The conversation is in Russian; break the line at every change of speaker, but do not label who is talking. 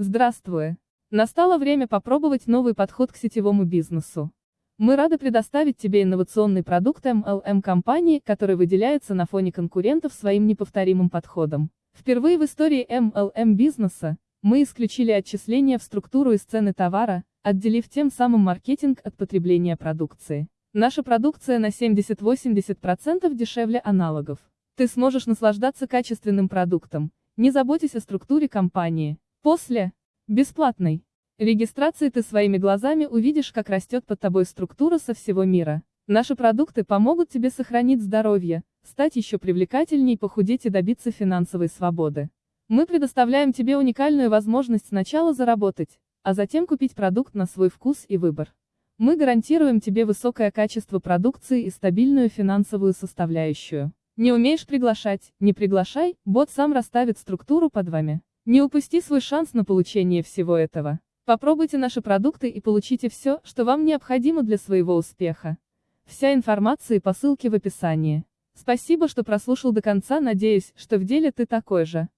Здравствуй! Настало время попробовать новый подход к сетевому бизнесу. Мы рады предоставить тебе инновационный продукт MLM компании, который выделяется на фоне конкурентов своим неповторимым подходом. Впервые в истории MLM бизнеса мы исключили отчисления в структуру и цены товара, отделив тем самым маркетинг от потребления продукции. Наша продукция на 70-80% дешевле аналогов. Ты сможешь наслаждаться качественным продуктом, не заботясь о структуре компании. После бесплатной регистрации ты своими глазами увидишь, как растет под тобой структура со всего мира. Наши продукты помогут тебе сохранить здоровье, стать еще привлекательней, похудеть и добиться финансовой свободы. Мы предоставляем тебе уникальную возможность сначала заработать, а затем купить продукт на свой вкус и выбор. Мы гарантируем тебе высокое качество продукции и стабильную финансовую составляющую. Не умеешь приглашать, не приглашай, бот сам расставит структуру под вами. Не упусти свой шанс на получение всего этого. Попробуйте наши продукты и получите все, что вам необходимо для своего успеха. Вся информация по ссылке в описании. Спасибо, что прослушал до конца, надеюсь, что в деле ты такой же.